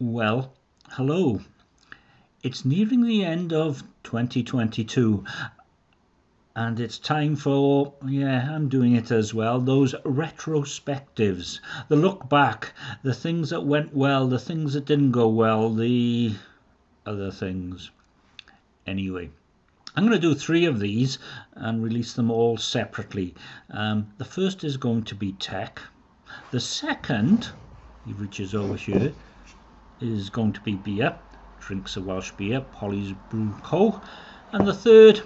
Well, hello. It's nearing the end of 2022 and it's time for, yeah, I'm doing it as well, those retrospectives, the look back, the things that went well, the things that didn't go well, the other things. Anyway. I'm going to do three of these and release them all separately. Um, the first is going to be tech. The second, he reaches over here, is going to be beer, drinks of Welsh beer, Polly's Brew Co. And the third,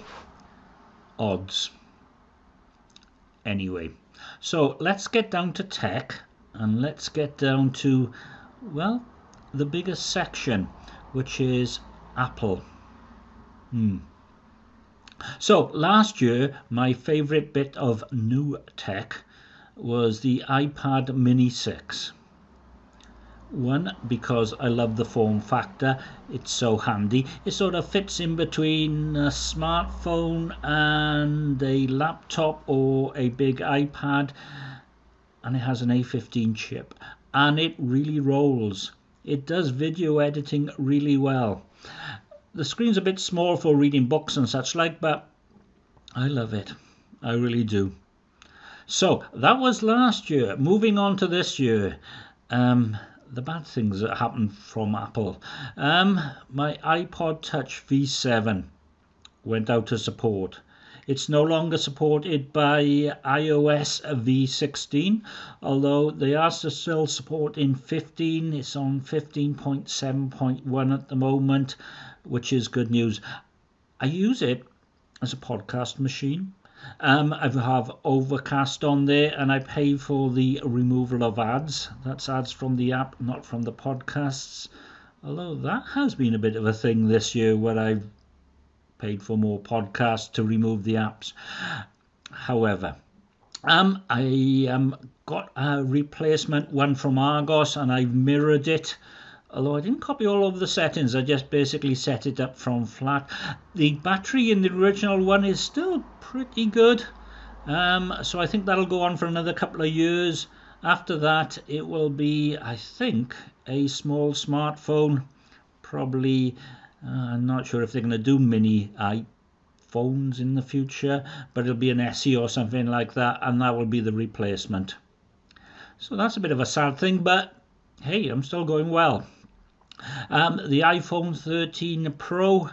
odds. Anyway, so let's get down to tech and let's get down to, well, the biggest section, which is Apple. Hmm. So last year, my favorite bit of new tech was the iPad Mini 6. One, because I love the form factor, it's so handy. It sort of fits in between a smartphone and a laptop or a big iPad, and it has an A15 chip, and it really rolls. It does video editing really well. The screen's a bit small for reading books and such like, but I love it. I really do. So that was last year. Moving on to this year. Um, the bad things that happened from Apple. Um, my iPod Touch V7 went out of support. It's no longer supported by iOS v16, although they are still supporting 15. It's on 15.7.1 at the moment, which is good news. I use it as a podcast machine. Um, I have Overcast on there and I pay for the removal of ads. That's ads from the app, not from the podcasts. Although that has been a bit of a thing this year where I've paid for more podcasts to remove the apps. However, um, I um, got a replacement one from Argos and I've mirrored it although I didn't copy all of the settings I just basically set it up from flat. The battery in the original one is still pretty good. Um, so I think that'll go on for another couple of years. After that it will be I think a small smartphone. Probably uh, I'm not sure if they're going to do mini iPhones in the future but it'll be an SE or something like that and that will be the replacement. So that's a bit of a sad thing but hey I'm still going well um, the iPhone 13 Pro,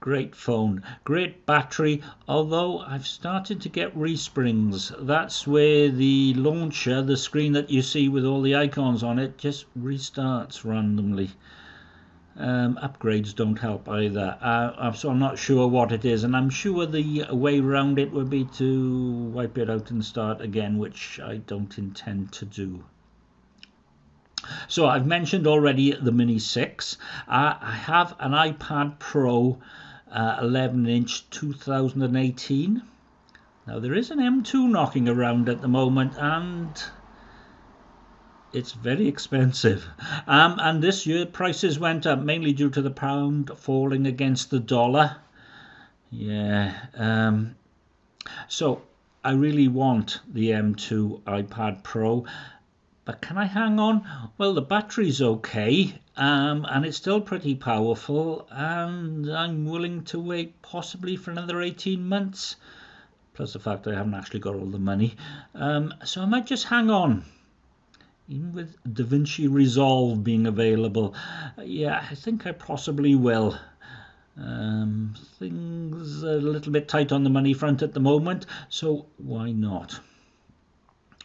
great phone, great battery, although I've started to get resprings. That's where the launcher, the screen that you see with all the icons on it, just restarts randomly. Um, upgrades don't help either. Uh, so I'm not sure what it is, and I'm sure the way around it would be to wipe it out and start again, which I don't intend to do. So I've mentioned already the Mini 6. Uh, I have an iPad Pro uh, 11 inch 2018. Now there is an M2 knocking around at the moment and it's very expensive. Um, and this year prices went up mainly due to the pound falling against the dollar. Yeah. Um, so I really want the M2 iPad Pro but can I hang on? Well, the battery's okay, um, and it's still pretty powerful, and I'm willing to wait possibly for another 18 months. Plus the fact I haven't actually got all the money. Um, so I might just hang on. Even with DaVinci Resolve being available. Yeah, I think I possibly will. Um, things are a little bit tight on the money front at the moment, so why not?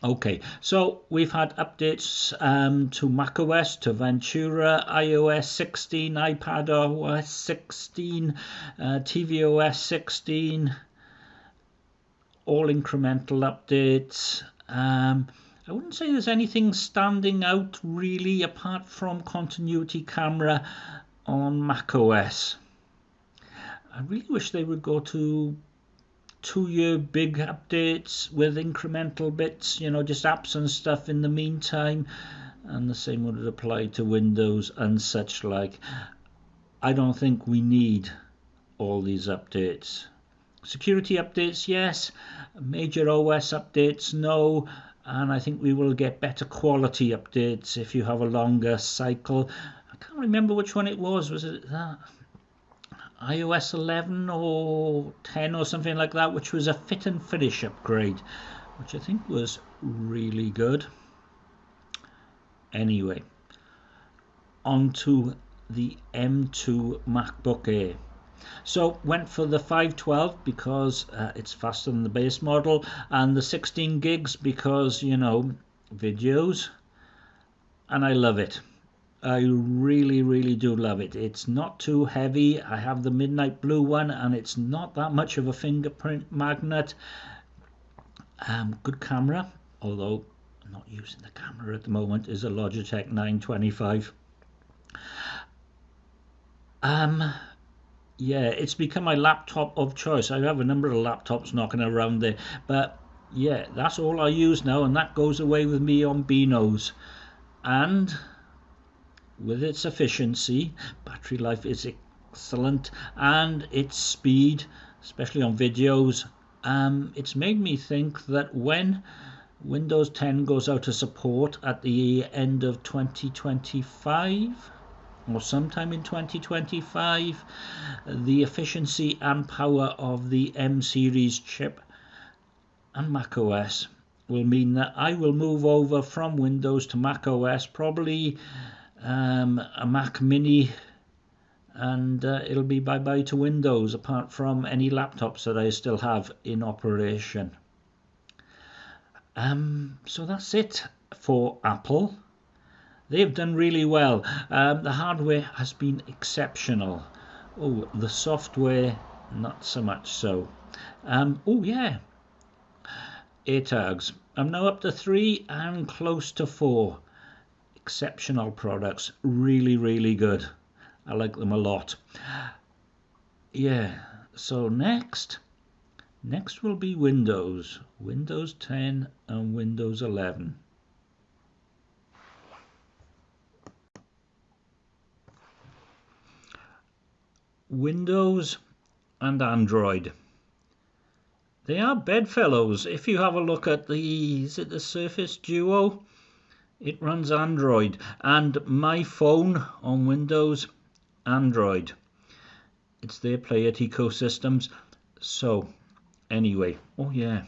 Okay, so we've had updates um, to macOS, to Ventura, iOS 16, iPadOS 16, uh, tvOS 16, all incremental updates. Um, I wouldn't say there's anything standing out really apart from continuity camera on macOS. I really wish they would go to two year big updates with incremental bits, you know, just apps and stuff in the meantime. And the same would apply to Windows and such like. I don't think we need all these updates. Security updates, yes. Major OS updates, no. And I think we will get better quality updates if you have a longer cycle. I can't remember which one it was. Was it that? iOS 11 or 10 or something like that, which was a fit and finish upgrade, which I think was really good. Anyway, on to the M2 MacBook Air. So went for the 512 because uh, it's faster than the base model and the 16 gigs because you know videos and I love it. I really, really do love it. It's not too heavy. I have the Midnight Blue one, and it's not that much of a fingerprint magnet. Um, good camera, although I'm not using the camera at the moment, is a Logitech 925. Um, yeah, it's become my laptop of choice. I have a number of laptops knocking around there, but yeah, that's all I use now, and that goes away with me on Beanos. And with its efficiency, battery life is excellent, and its speed, especially on videos, um, it's made me think that when Windows 10 goes out of support at the end of 2025 or sometime in 2025, the efficiency and power of the M series chip and macOS will mean that I will move over from Windows to macOS probably um, a Mac Mini, and uh, it'll be bye bye to Windows apart from any laptops that I still have in operation. Um, so that's it for Apple. They've done really well. Um, the hardware has been exceptional. Oh, the software, not so much so. Um, oh, yeah. AirTags. I'm now up to three and close to four exceptional products. Really really good. I like them a lot. Yeah so next next will be Windows Windows 10 and Windows 11 Windows and Android. They are bedfellows. If you have a look at the is it the Surface Duo it runs Android and my phone on Windows Android. It's their play it ecosystems. So anyway oh yeah.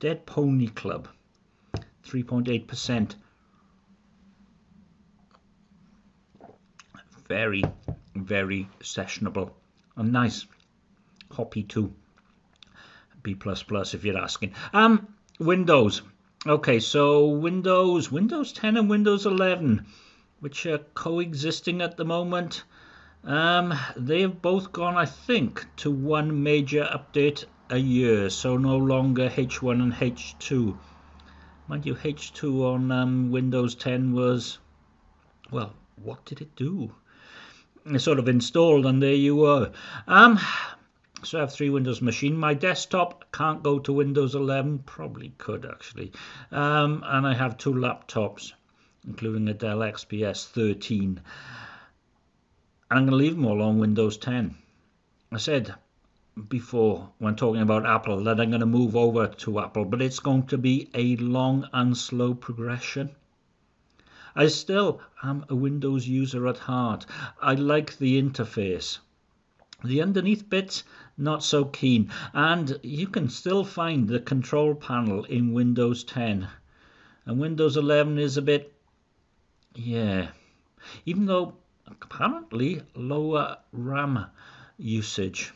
Dead Pony Club 3.8% very very sessionable. And nice. Hoppy too B++ plus if you're asking. Um Windows Okay, so Windows, Windows 10 and Windows 11, which are coexisting at the moment, um, they have both gone, I think, to one major update a year, so no longer H1 and H2. Mind you, H2 on um, Windows 10 was, well, what did it do? It sort of installed, and there you were. Um, so I have three Windows machine. My desktop can't go to Windows 11, probably could actually. Um, and I have two laptops, including a Dell XPS 13. And I'm going to leave them all on Windows 10. I said before when talking about Apple that I'm going to move over to Apple, but it's going to be a long and slow progression. I still am a Windows user at heart. I like the interface. The underneath bits, not so keen. And you can still find the control panel in Windows 10. And Windows 11 is a bit, yeah, even though apparently lower RAM usage.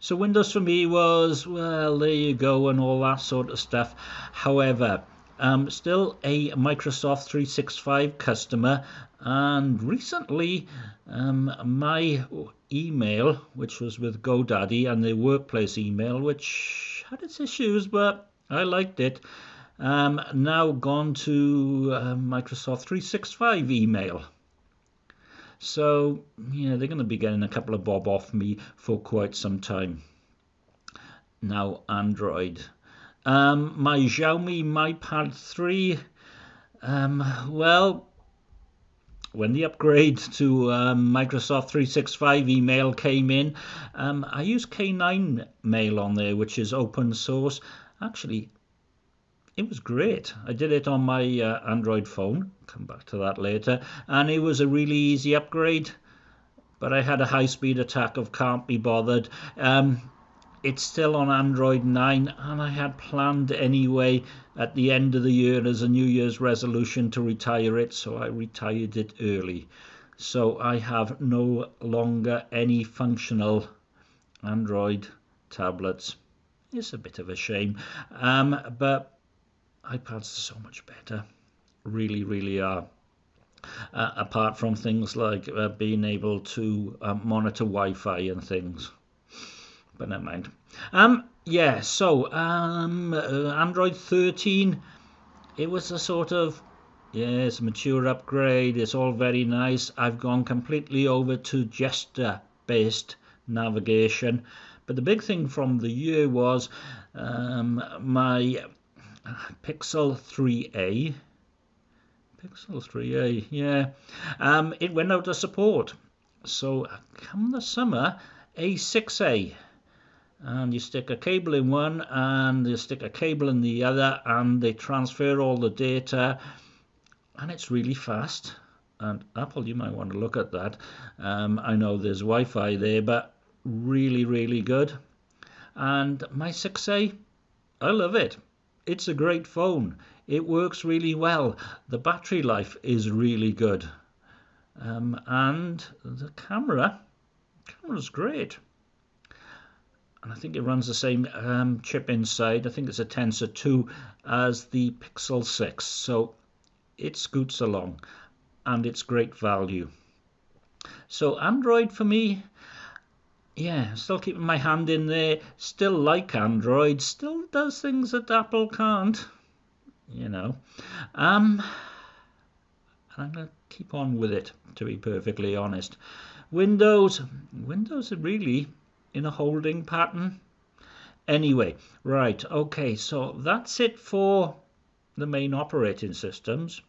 So Windows for me was, well, there you go, and all that sort of stuff. However, um, still a Microsoft 365 customer, and recently um, my email, which was with GoDaddy, and the workplace email, which had its issues, but I liked it, um, now gone to uh, Microsoft 365 email. So, yeah, they're going to be getting a couple of bob off me for quite some time. Now, Android. Um, my Xiaomi MiPad 3, um, well, when the upgrade to um, Microsoft 365 email came in, um, I use K9 Mail on there, which is open source. Actually, it was great. I did it on my uh, Android phone, come back to that later, and it was a really easy upgrade. But I had a high speed attack of can't be bothered. Um, it's still on Android 9, and I had planned anyway at the end of the year as a New Year's resolution to retire it, so I retired it early. So I have no longer any functional Android tablets. It's a bit of a shame, um, but iPads are so much better. Really, really are. Uh, apart from things like uh, being able to uh, monitor Wi-Fi and things but never mind. Um, yeah, so um, uh, Android 13, it was a sort of yes, mature upgrade. It's all very nice. I've gone completely over to gesture-based navigation. But the big thing from the year was um, my Pixel 3a. Pixel 3a, yeah. Um, it went out of support. So come the summer, A6a and you stick a cable in one and you stick a cable in the other and they transfer all the data. And it's really fast. And Apple you might want to look at that. Um, I know there's Wi-Fi there but really really good. And my 6a I love it. It's a great phone. It works really well. The battery life is really good. Um, and the camera camera's great and I think it runs the same um, chip inside. I think it's a Tensor 2 as the Pixel 6. So it scoots along and it's great value. So Android for me, yeah, still keeping my hand in there. Still like Android. Still does things that Apple can't, you know. Um, and I'm going to keep on with it, to be perfectly honest. Windows, Windows really in a holding pattern. Anyway, right, okay, so that's it for the main operating systems,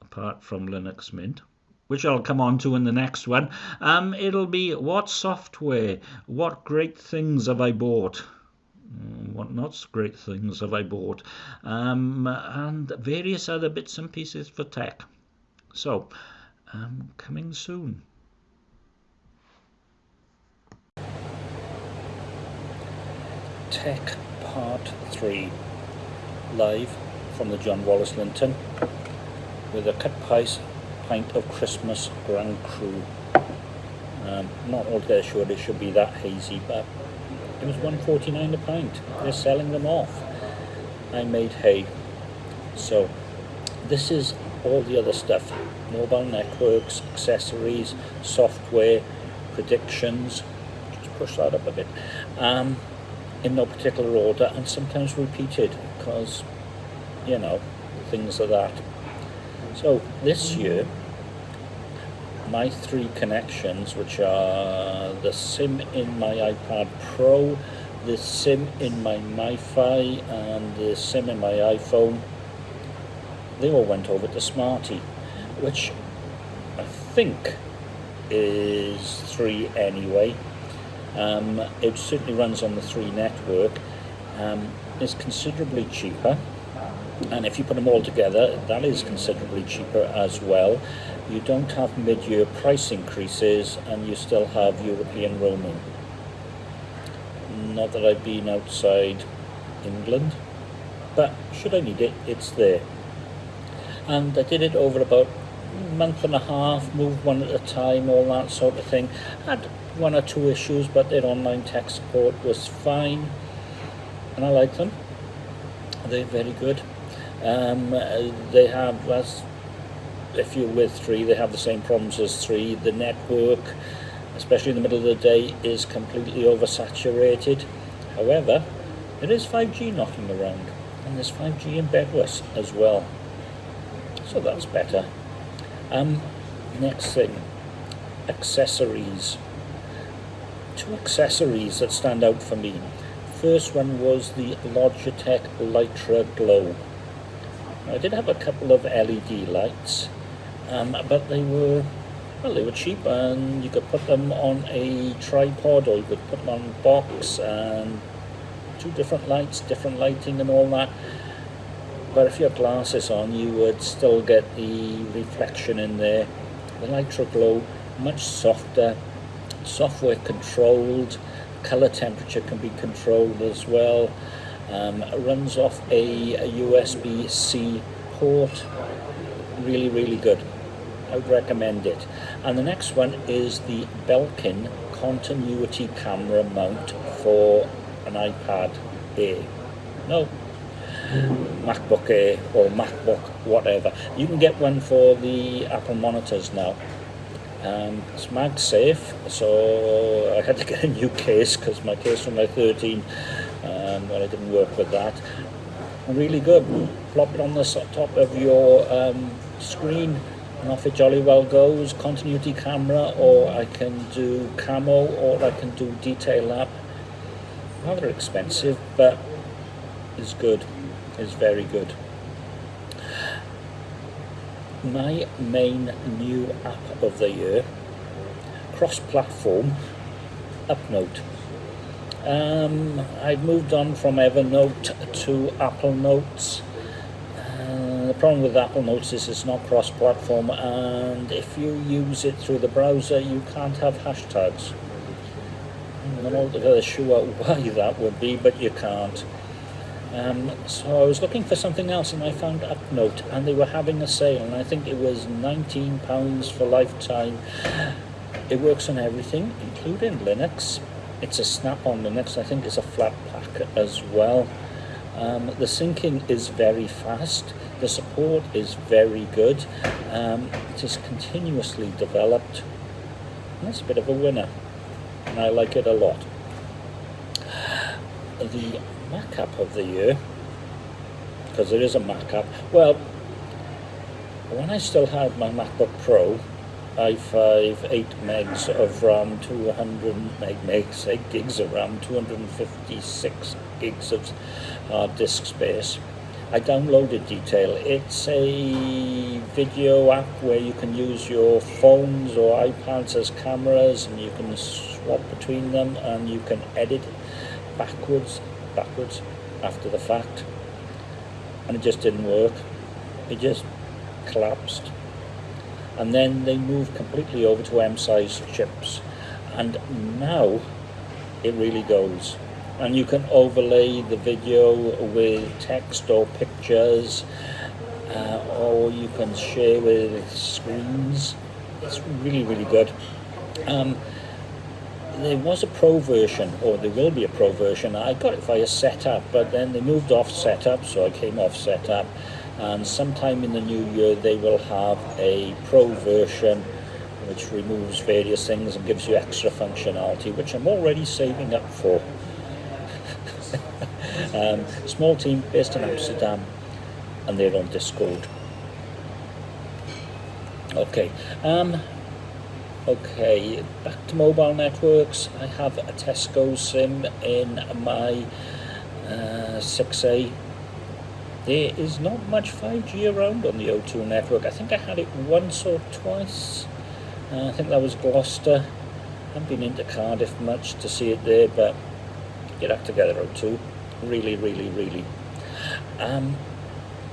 apart from Linux Mint, which I'll come on to in the next one. Um, it'll be what software, what great things have I bought? Mm, what not great things have I bought? Um, and various other bits and pieces for tech. So, um, coming soon. Tech Part 3 live from the John Wallace Linton with a cut price pint of Christmas Grand Cru. Um, not altogether sure it should be that hazy, but it was 149 a pint. They're selling them off. I made hay. So this is all the other stuff. Mobile networks, accessories, software, predictions. Just push that up a bit. Um, in no particular order and sometimes repeated because you know things are that. So this year my three connections which are the sim in my iPad Pro the sim in my MiFi and the sim in my iPhone they all went over to Smarty which I think is three anyway um, it certainly runs on the 3 network. Um, is considerably cheaper. And if you put them all together that is considerably cheaper as well. You don't have mid-year price increases and you still have European roaming. Not that I've been outside England but should I need it? It's there. And I did it over about month and a half moved one at a time all that sort of thing had one or two issues, but their online tech support was fine, and I like them. They're very good. Um, they have, as if you're with three, they have the same problems as three. The network, especially in the middle of the day, is completely oversaturated. However, there is 5G knocking around, and there's 5G in Bedwas as well. So that's better. Um, next thing, accessories two accessories that stand out for me. First one was the Logitech Litra Glow. I did have a couple of LED lights, um, but they were well, they were cheap, and you could put them on a tripod, or you could put them on a box, and two different lights, different lighting, and all that. But if you have glasses on you would still get the reflection in there. The Litra Glow much softer software controlled color temperature can be controlled as well. Um, runs off a, a USB-C port. Really really good. I would recommend it. And the next one is the Belkin continuity camera mount for an iPad Air. No MacBook Air or MacBook whatever. You can get one for the Apple monitors now. Um, it's MagSafe so I had to get a new case because my case from my 13 um, well, I didn't work with that. Really good. Plop it on the top of your um, screen and off it jolly well goes. Continuity camera or I can do camo or I can do detail lab. Rather expensive but is good is very good. My main new app of the year cross-platform Upnote. Um, I've moved on from Evernote to Apple Notes. Uh, the problem with Apple Notes is it's not cross-platform and if you use it through the browser you can't have hashtags. I'm not altogether sure why that would be but you can't um, so I was looking for something else and I found Upnote and they were having a sale and I think it was £19 for lifetime. It works on everything, including Linux. It's a snap-on Linux, I think it's a flat pack as well. Um, the syncing is very fast, the support is very good, um, it is continuously developed. That's a bit of a winner, and I like it a lot. The Mac app of the year, because there is a Mac app. Well, when I still had my MacBook Pro, i5, 8 megs of RAM, 200 meg, megs, 8 gigs of RAM, 256 gigs of hard disk space. I downloaded Detail. It's a video app where you can use your phones or iPads as cameras and you can swap between them and you can edit backwards backwards after the fact. And it just didn't work. It just collapsed. And then they moved completely over to M-series chips and now it really goes. And you can overlay the video with text or pictures uh, or you can share with screens. It's really really good. Um, there was a pro version, or there will be a pro version. I got it via Setapp, but then they moved off Setapp, so I came off Setapp. And sometime in the new year, they will have a pro version which removes various things and gives you extra functionality, which I'm already saving up for. um, small team based in Amsterdam, and they're on Discord. Okay. Um, Okay, back to mobile networks. I have a Tesco SIM in my uh, 6A. There is not much 5G around on the O2 network. I think I had it once or twice. Uh, I think that was Gloucester. I haven't been into Cardiff much to see it there, but get up together O2. Really, really, really. Um,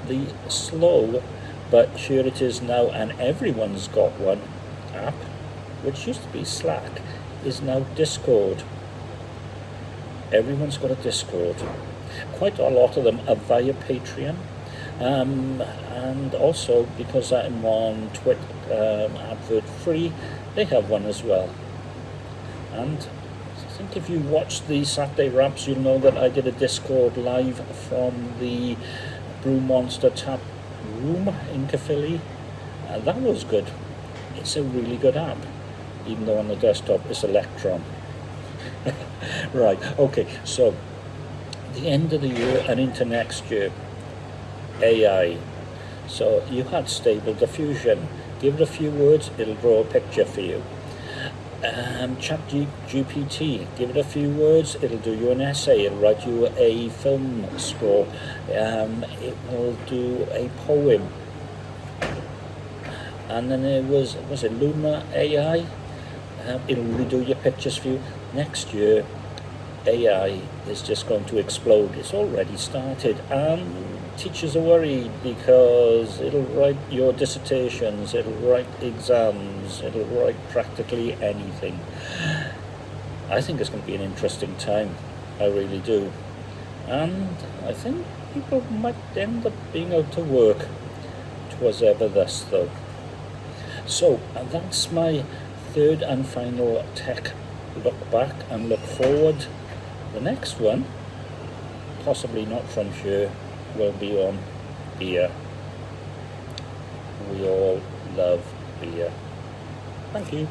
the slow, but here it is now, and everyone's got one app which used to be Slack, is now Discord. Everyone's got a Discord. Quite a lot of them are via Patreon. Um, and also, because I'm on Twitter um, advert free, they have one as well. And I think if you watch the Saturday Wraps, you'll know that I did a Discord live from the Brew Monster Tap Room in Caerphilly. Uh, that was good. It's a really good app even though on the desktop it's Electron. right, okay, so the end of the year and into next year, AI. So you had stable diffusion. Give it a few words, it'll draw a picture for you. Um, Chat GPT, give it a few words, it'll do you an essay, it'll write you a film score, um, it will do a poem. And then there was, was it Lensa AI? Um, it'll redo your pictures for you. Next year, AI is just going to explode. It's already started. And teachers are worried because it'll write your dissertations, it'll write exams, it'll write practically anything. I think it's going to be an interesting time. I really do. And I think people might end up being out to work. Twas ever thus, though. So, and that's my third and final tech look back and look forward. The next one, possibly not from here, will be on beer. We all love beer. Thank you.